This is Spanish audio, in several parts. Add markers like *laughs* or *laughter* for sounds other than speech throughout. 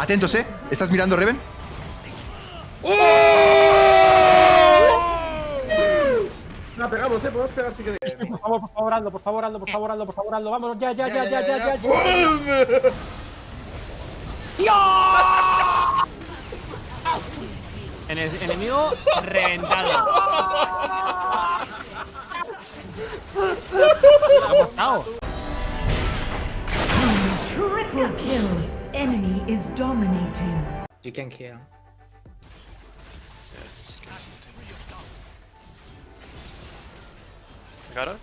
Atentos, ¿eh? ¿Estás mirando, Reven? La pegamos, eh, podemos pegar si queréis. Por favor, por favor, Aldo, por favor, Aldo, por favor, Aldo, por favor, Aldo. Vámonos, ya, ya, ya, ya, ya, ya. ya. En el enemigo reventado. ¿Qué *laughs* ha? Triple kill. Enemy is dominating. You can kill. Got her?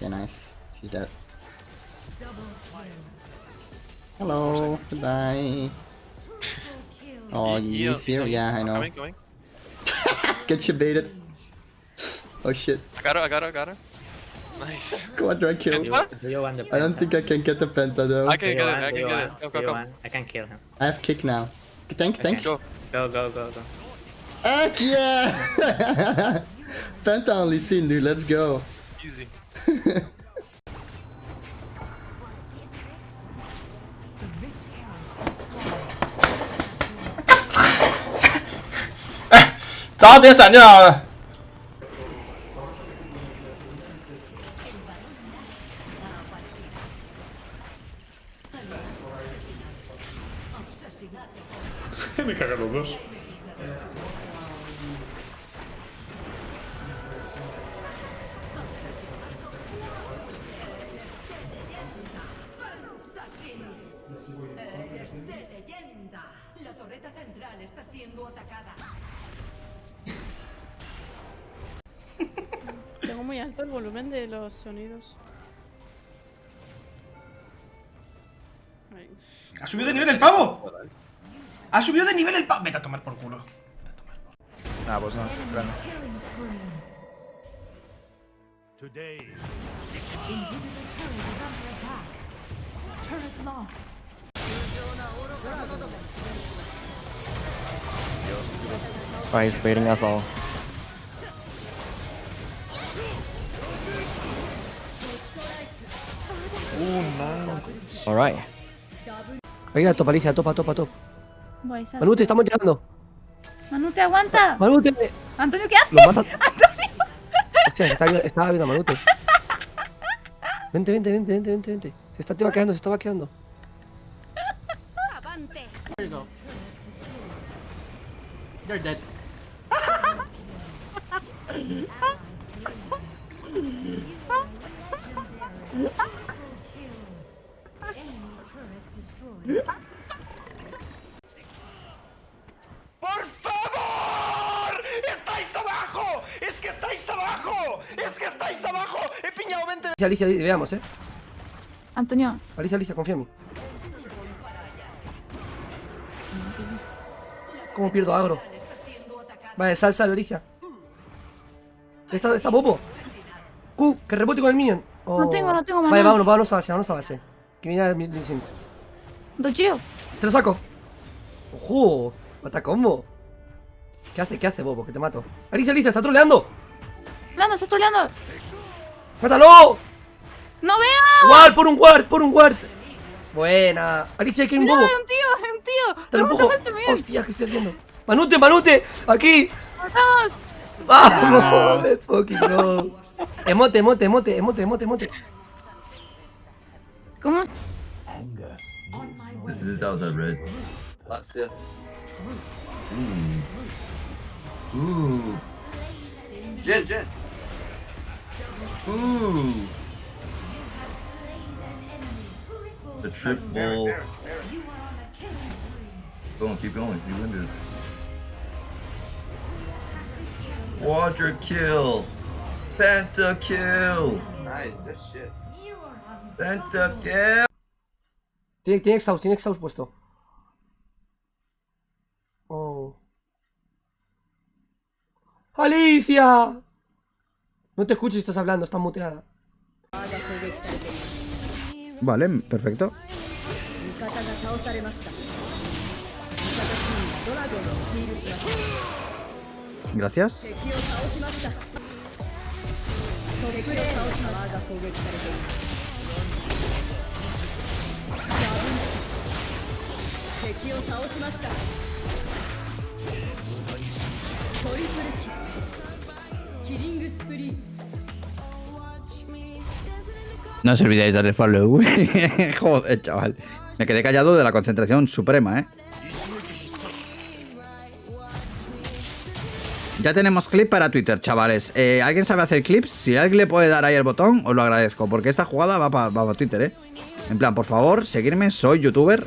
Yeah, nice. She's dead. Hello, goodbye. *laughs* Oh, He- he's he's here? on- Yeah, I know. Coming, coming. *laughs* Get you baited. *laughs* Oh shit. I got her, I got her, I got her. Nice. *laughs* Quadra kill. Penta? Do you want I don't think I can get the penta though. I can you get it. I can you get it. Go, go, go. I can kill him. I have kick now. Tank, tank. Go. Go, go, go, go. Heck yeah! *laughs* Penta only seen, dude. Let's go. Easy. Me cagan los dos. La torreta central está siendo atacada. Tengo muy alto el volumen de los sonidos. ¡Ha subido de nivel el pavo! ¡Ha subido de nivel el pavo! Vete a tomar por culo. Ah, pues no. grande. Turret lost. Right, he's baiting us all. Alright. Venga, topa, Alicia, topa, topa, topa. Voy. Manute, estamos llegando. Manute, aguanta. Manute. Antonio, ¿qué haces? mata. Hostia, está, estaba viendo a Manute. Vente, vente, vente, vente, vente, vente. Se está vaqueando, se está vaqueando. You're dead. *laughs* ¡Por favor! ¡Estáis abajo! ¡Es que estáis abajo! ¡Es que estáis abajo! ¡He piñado 20! Alicia, veamos, ¿eh? Antonio. Alicia, Alicia, confía en mí. ¿Cómo pierdo agro? Vale, sal, sal, Alicia. Está, está bobo. Q, que rebote con el minion. No tengo, no tengo maná. Vale, vámonos, vámonos a base, vámonos a base. Que mira el 1100. ¡Docheo! ¡Te lo saco! ¡Ojo! ¡Mata combo! ¿Qué hace? ¿Qué hace, bobo? Que te mato. ¡Alicia, Alicia! ¡Está troleando! ¡Troleando! ¡Está troleando! ¡Mátalo! ¡No veo! ¡Ward! ¡Por un ward! ¡Por un ward! Buena. Alicia, aquí hay un bobo. Un tío! Un tío! ¡Te lo empujo! Este ¡Hostia! ¿Qué estoy haciendo? ¡Manute! ¡Manute! ¡Aquí! ¡Matamos! ¡Vamos! ¡Let's fucking go! Emote, emote, emote, emote, emote, emote. ¿Cómo? This house I read. Ooh. Ooh. Jen, Jen. Ooh. The triple. Go on, keep going. You win this. Quadra kill. Penta kill. Nice, good shit. Penta kill. Tiene, tiene exhaust, tiene exhaust puesto. Oh. ¡Alicia! No te escucho si estás hablando, estás muteada. Vale, perfecto. Gracias. No os olvidéis darle follow. *laughs* Joder, chaval. Me quedé callado de la concentración suprema, ¿eh? Ya tenemos clip para Twitter, chavales. Eh, ¿Alguien sabe hacer clips? Si alguien le puede dar ahí el botón, os lo agradezco. Porque esta jugada va para Twitter, ¿eh? En plan, por favor, seguirme. Soy youtuber.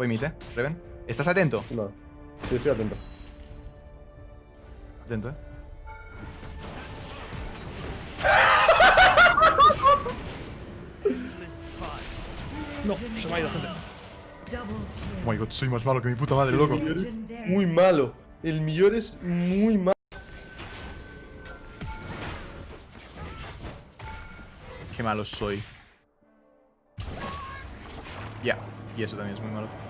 Voy mite, Reven. ¿Estás atento? No. Sí, estoy atento. Atento, eh. *laughs* No, se me ha ido, gente. Oh my god, soy más malo que mi puta madre, loco. Muy malo. El millón es muy malo. Qué malo soy. Ya, y eso también es muy malo.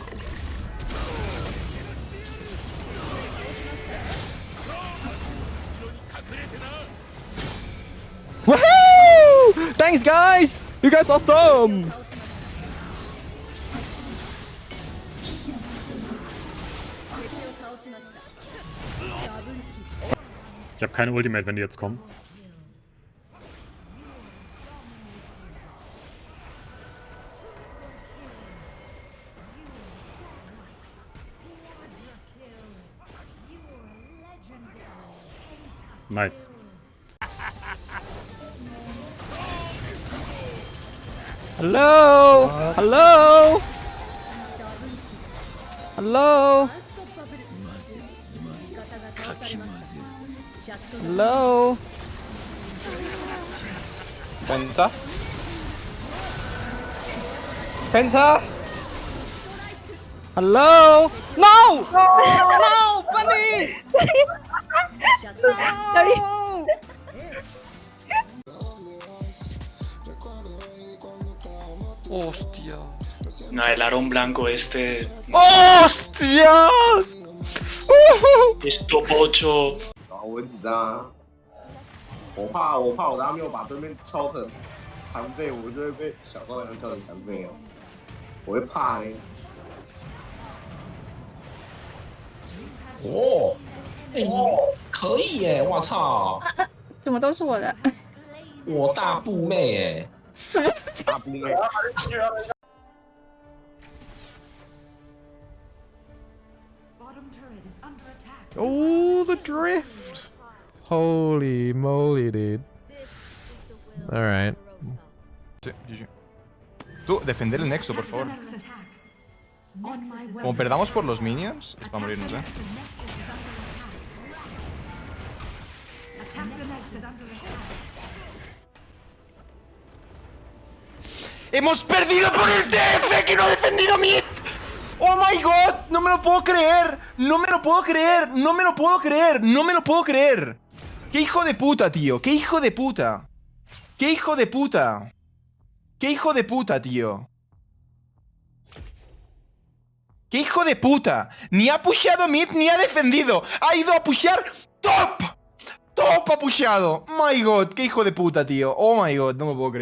Woohoo! Thanks, guys! You guys are awesome! Ich habe keine Ultimate, wenn die jetzt kommen. Nice. Hello! Hello! Hello! Hello! Penta? Penta? Hello? No! No! Bunny! *laughs* No! Hostia. No, el arón blanco este. ¡Hostias! Es top 8. 我很紧张啊，我怕我怕我等下没有把对面敲成残废，我就会被小高粱敲成残废哦，我会怕嘞。哦，哎，可以耶！我操，怎么都是我的？我大步妹哎，什么？大步妹， Oh, the drift. Holy moly, dude. Alright. Sí, GG. Tú, defender el nexo, por favor. Como perdamos por los minions, es para morirnos, eh. ¡Hemos perdido por el TF que no ha defendido mid! ¡Oh my god! ¡No me lo puedo creer! ¡No me lo puedo creer! ¡No me lo puedo creer! ¡No me lo puedo creer! ¡Qué hijo de puta, tío! ¡Qué hijo de puta! ¡Qué hijo de puta! ¡Qué hijo de puta, tío! ¡Qué hijo de puta! Ni ha pusheado mid ni ha defendido. Ha ido a pushear top. Top ha pusheado. My god, qué hijo de puta, tío. Oh my god, no me puedo creer.